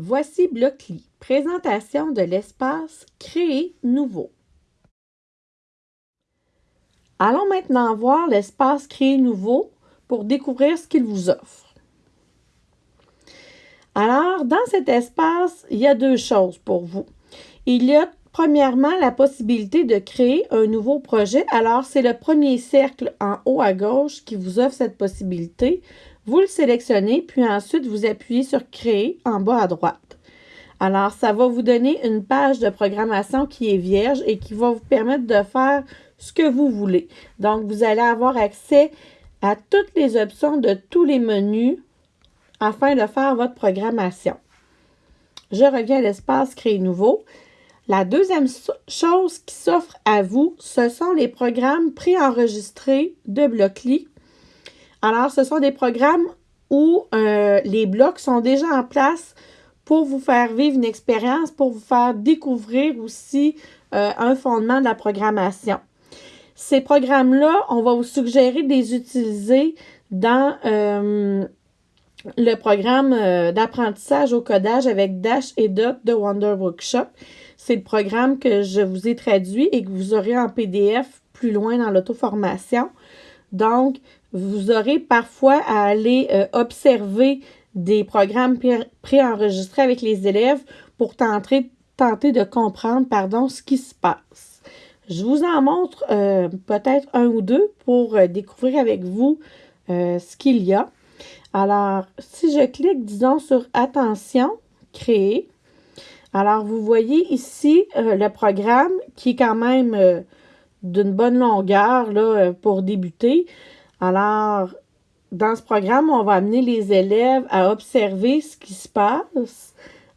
Voici Blockly, présentation de l'espace Créer nouveau. Allons maintenant voir l'espace Créer nouveau pour découvrir ce qu'il vous offre. Alors, dans cet espace, il y a deux choses pour vous. Il y a premièrement la possibilité de créer un nouveau projet. Alors, c'est le premier cercle en haut à gauche qui vous offre cette possibilité. Vous le sélectionnez, puis ensuite vous appuyez sur Créer en bas à droite. Alors, ça va vous donner une page de programmation qui est vierge et qui va vous permettre de faire ce que vous voulez. Donc, vous allez avoir accès à toutes les options de tous les menus afin de faire votre programmation. Je reviens à l'espace Créer nouveau. La deuxième chose qui s'offre à vous, ce sont les programmes préenregistrés de Blockly alors, ce sont des programmes où euh, les blocs sont déjà en place pour vous faire vivre une expérience, pour vous faire découvrir aussi euh, un fondement de la programmation. Ces programmes-là, on va vous suggérer de les utiliser dans euh, le programme d'apprentissage au codage avec Dash et Dot de Wonder Workshop. C'est le programme que je vous ai traduit et que vous aurez en PDF plus loin dans l'auto-formation. Donc, vous aurez parfois à aller euh, observer des programmes préenregistrés avec les élèves pour tenter, de comprendre pardon, ce qui se passe. Je vous en montre euh, peut-être un ou deux pour euh, découvrir avec vous ce qu'il y a. Alors, si je clique, disons, sur Attention, Créer, alors vous voyez ici le programme qui est quand même d'une bonne longueur là, pour débuter. Alors, dans ce programme, on va amener les élèves à observer ce qui se passe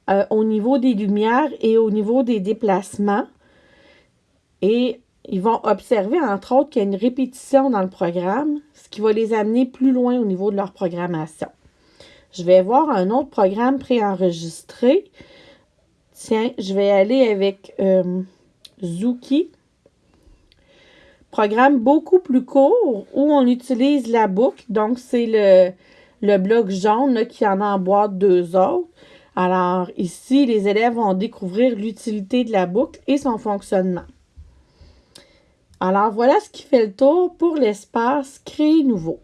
euh, au niveau des lumières et au niveau des déplacements. Et ils vont observer, entre autres, qu'il y a une répétition dans le programme, ce qui va les amener plus loin au niveau de leur programmation. Je vais voir un autre programme préenregistré. Tiens, je vais aller avec euh, Zuki programme beaucoup plus court où on utilise la boucle. Donc, c'est le, le bloc jaune qui en emboîte deux autres. Alors, ici, les élèves vont découvrir l'utilité de la boucle et son fonctionnement. Alors, voilà ce qui fait le tour pour l'espace Créer nouveau.